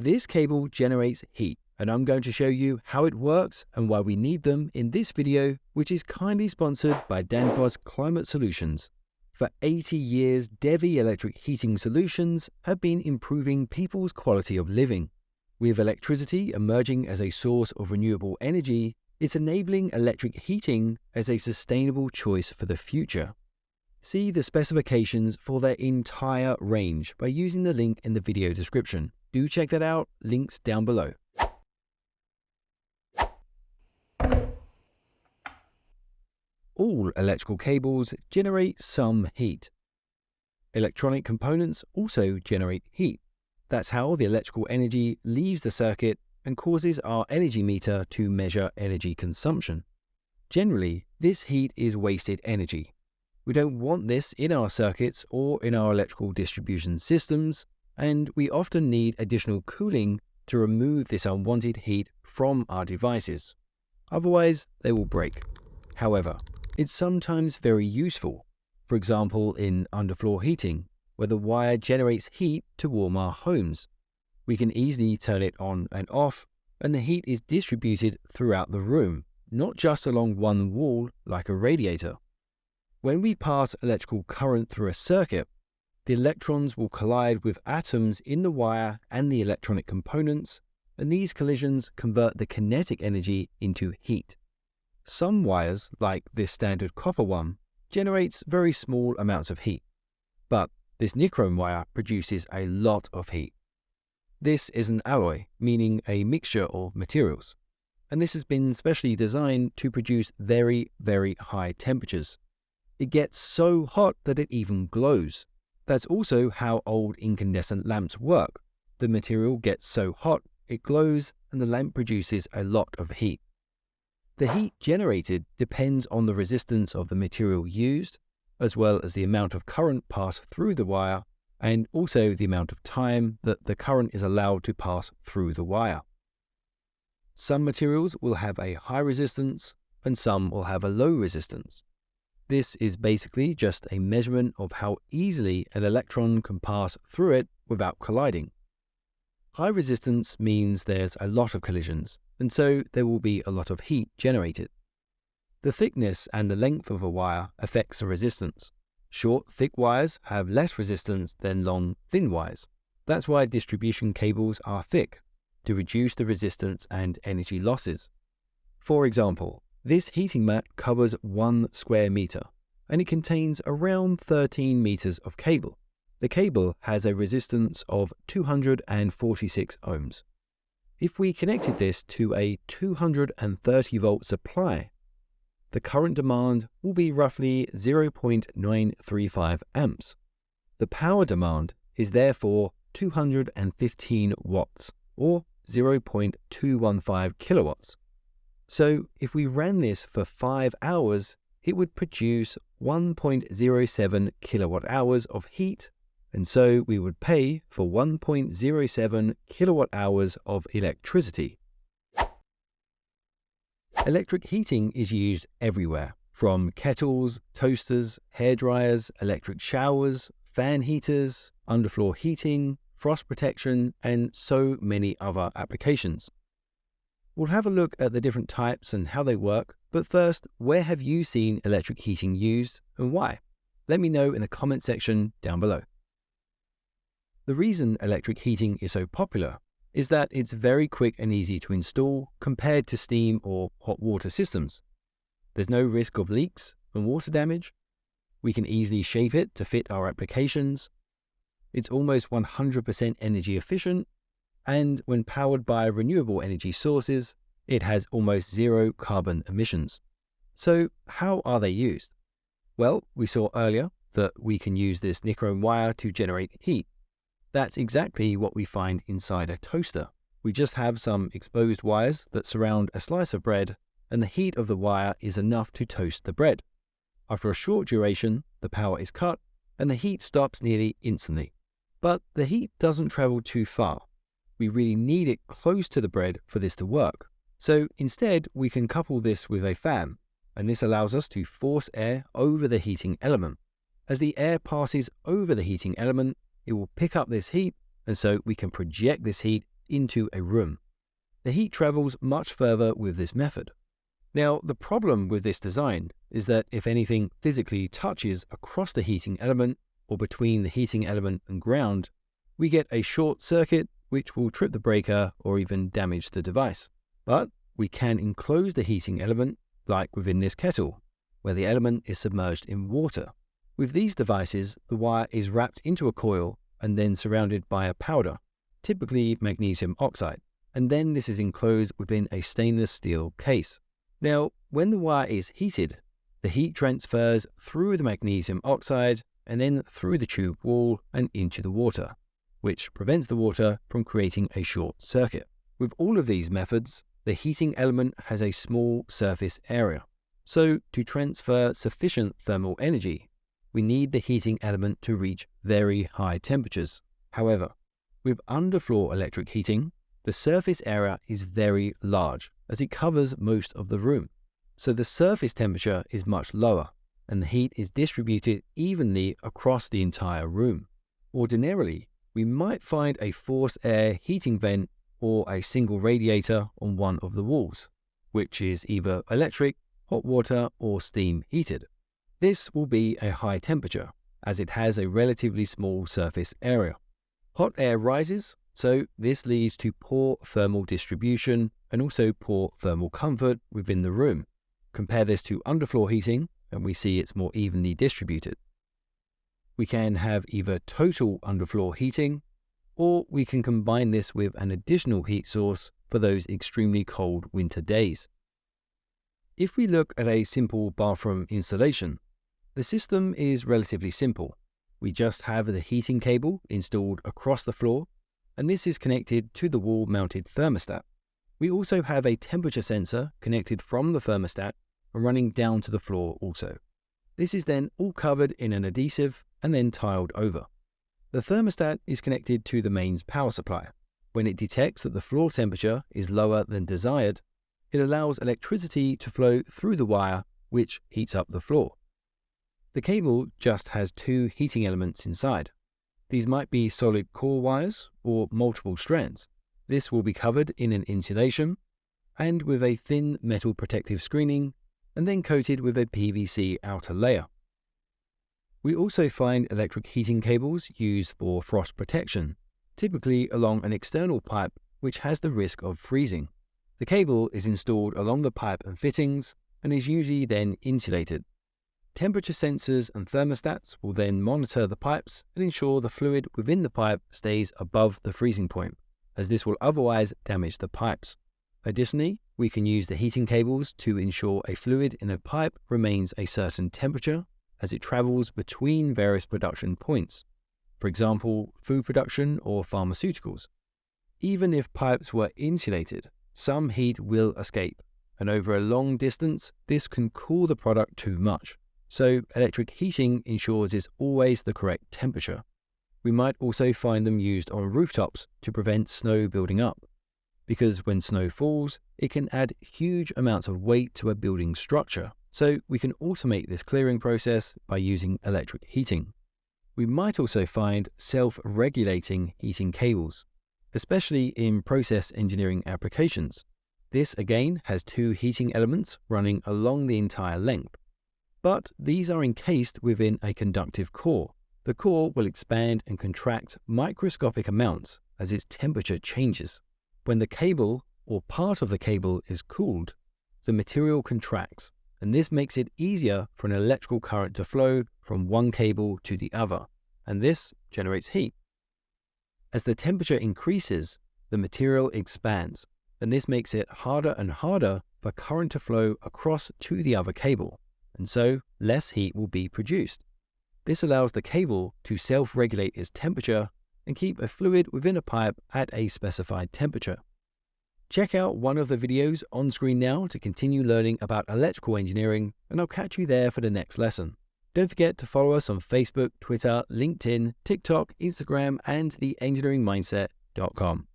This cable generates heat, and I'm going to show you how it works and why we need them in this video, which is kindly sponsored by Danfoss Climate Solutions. For 80 years, Devi Electric Heating Solutions have been improving people's quality of living. With electricity emerging as a source of renewable energy, it's enabling electric heating as a sustainable choice for the future. See the specifications for their entire range by using the link in the video description. Do check that out, links down below. All electrical cables generate some heat. Electronic components also generate heat. That's how the electrical energy leaves the circuit and causes our energy meter to measure energy consumption. Generally, this heat is wasted energy. We don't want this in our circuits or in our electrical distribution systems, and we often need additional cooling to remove this unwanted heat from our devices. Otherwise, they will break. However, it's sometimes very useful, for example in underfloor heating, where the wire generates heat to warm our homes. We can easily turn it on and off, and the heat is distributed throughout the room, not just along one wall like a radiator. When we pass electrical current through a circuit, the electrons will collide with atoms in the wire and the electronic components, and these collisions convert the kinetic energy into heat. Some wires, like this standard copper one, generates very small amounts of heat, but this nichrome wire produces a lot of heat. This is an alloy, meaning a mixture of materials, and this has been specially designed to produce very, very high temperatures. It gets so hot that it even glows. That's also how old incandescent lamps work. The material gets so hot, it glows, and the lamp produces a lot of heat. The heat generated depends on the resistance of the material used, as well as the amount of current passed through the wire and also the amount of time that the current is allowed to pass through the wire. Some materials will have a high resistance and some will have a low resistance. This is basically just a measurement of how easily an electron can pass through it without colliding. High resistance means there's a lot of collisions, and so there will be a lot of heat generated. The thickness and the length of a wire affects the resistance. Short, thick wires have less resistance than long, thin wires. That's why distribution cables are thick, to reduce the resistance and energy losses. For example, this heating mat covers 1 square meter, and it contains around 13 meters of cable. The cable has a resistance of 246 ohms. If we connected this to a 230 volt supply, the current demand will be roughly 0.935 amps. The power demand is therefore 215 watts, or 0.215 kilowatts. So if we ran this for 5 hours, it would produce 1.07 kilowatt hours of heat, and so we would pay for 1.07 kilowatt hours of electricity. Electric heating is used everywhere, from kettles, toasters, hair dryers, electric showers, fan heaters, underfloor heating, frost protection, and so many other applications. We'll have a look at the different types and how they work, but first, where have you seen electric heating used and why? Let me know in the comment section down below. The reason electric heating is so popular is that it's very quick and easy to install compared to steam or hot water systems. There's no risk of leaks and water damage. We can easily shape it to fit our applications. It's almost 100% energy efficient, and when powered by renewable energy sources, it has almost zero carbon emissions. So how are they used? Well, we saw earlier that we can use this nichrome wire to generate heat. That's exactly what we find inside a toaster. We just have some exposed wires that surround a slice of bread, and the heat of the wire is enough to toast the bread. After a short duration, the power is cut, and the heat stops nearly instantly. But the heat doesn't travel too far. We really need it close to the bread for this to work. So instead, we can couple this with a fan, and this allows us to force air over the heating element. As the air passes over the heating element, it will pick up this heat, and so we can project this heat into a room. The heat travels much further with this method. Now, the problem with this design is that if anything physically touches across the heating element or between the heating element and ground, we get a short circuit which will trip the breaker or even damage the device. But we can enclose the heating element, like within this kettle, where the element is submerged in water. With these devices, the wire is wrapped into a coil and then surrounded by a powder, typically magnesium oxide, and then this is enclosed within a stainless steel case. Now, when the wire is heated, the heat transfers through the magnesium oxide and then through the tube wall and into the water, which prevents the water from creating a short circuit. With all of these methods, the heating element has a small surface area. So to transfer sufficient thermal energy, we need the heating element to reach very high temperatures. However, with underfloor electric heating, the surface area is very large as it covers most of the room. So the surface temperature is much lower and the heat is distributed evenly across the entire room. Ordinarily, we might find a forced air heating vent or a single radiator on one of the walls, which is either electric, hot water, or steam heated. This will be a high temperature, as it has a relatively small surface area. Hot air rises, so this leads to poor thermal distribution and also poor thermal comfort within the room. Compare this to underfloor heating, and we see it's more evenly distributed. We can have either total underfloor heating, or we can combine this with an additional heat source for those extremely cold winter days. If we look at a simple bathroom installation, the system is relatively simple. We just have the heating cable installed across the floor, and this is connected to the wall-mounted thermostat. We also have a temperature sensor connected from the thermostat and running down to the floor also. This is then all covered in an adhesive and then tiled over. The thermostat is connected to the mains power supply. When it detects that the floor temperature is lower than desired, it allows electricity to flow through the wire, which heats up the floor. The cable just has two heating elements inside. These might be solid core wires or multiple strands. This will be covered in an insulation and with a thin metal protective screening and then coated with a PVC outer layer. We also find electric heating cables used for frost protection, typically along an external pipe which has the risk of freezing. The cable is installed along the pipe and fittings and is usually then insulated. Temperature sensors and thermostats will then monitor the pipes and ensure the fluid within the pipe stays above the freezing point, as this will otherwise damage the pipes. Additionally, we can use the heating cables to ensure a fluid in a pipe remains a certain temperature as it travels between various production points, for example, food production or pharmaceuticals. Even if pipes were insulated, some heat will escape, and over a long distance, this can cool the product too much. So electric heating ensures it's always the correct temperature. We might also find them used on rooftops to prevent snow building up, because when snow falls, it can add huge amounts of weight to a building structure. So we can automate this clearing process by using electric heating. We might also find self-regulating heating cables especially in process engineering applications. This again has two heating elements running along the entire length, but these are encased within a conductive core. The core will expand and contract microscopic amounts as its temperature changes. When the cable or part of the cable is cooled, the material contracts, and this makes it easier for an electrical current to flow from one cable to the other, and this generates heat. As the temperature increases, the material expands, and this makes it harder and harder for current to flow across to the other cable, and so less heat will be produced. This allows the cable to self-regulate its temperature and keep a fluid within a pipe at a specified temperature. Check out one of the videos on screen now to continue learning about electrical engineering, and I'll catch you there for the next lesson. Don't forget to follow us on Facebook, Twitter, LinkedIn, TikTok, Instagram, and theengineeringmindset.com.